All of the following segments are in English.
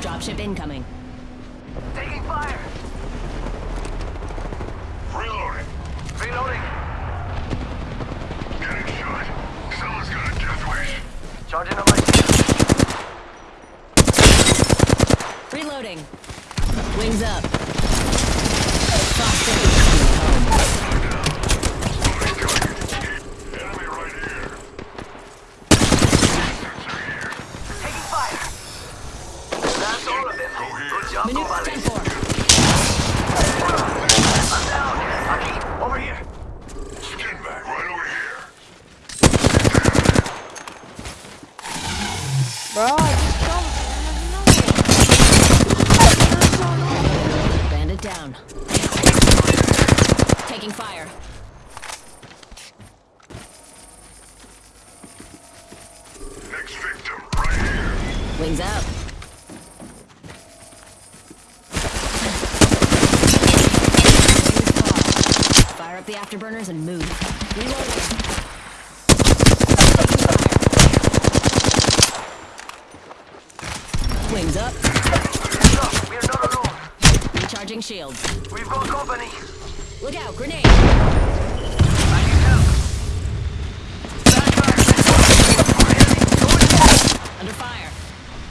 Dropship incoming. Taking fire. Reloading. Reloading. Getting shot. Someone's got a death wish. Charging on my. Reloading. Wings up. Fox Good job, Minute Gonzalez. 10-4. I'm down. Aquí, over here. Skin back right over here. Bro, just jump. Bandit down. Taking fire. Next victim right here. Wings up. Fire up the afterburners and move. Reloading. Wings up. Up. We are not alone. Recharging shields. We've got company. Look out, grenade. I need help. Stand. Under fire.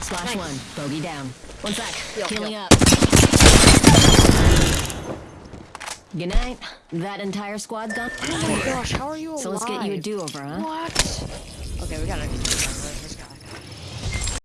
Slash one. Bogey down. One sec. Yep, Healing yep. up. Good night. That entire squad's gone. Oh my gosh, how are you alive? So let's get you a do-over, huh? What? Okay, we gotta.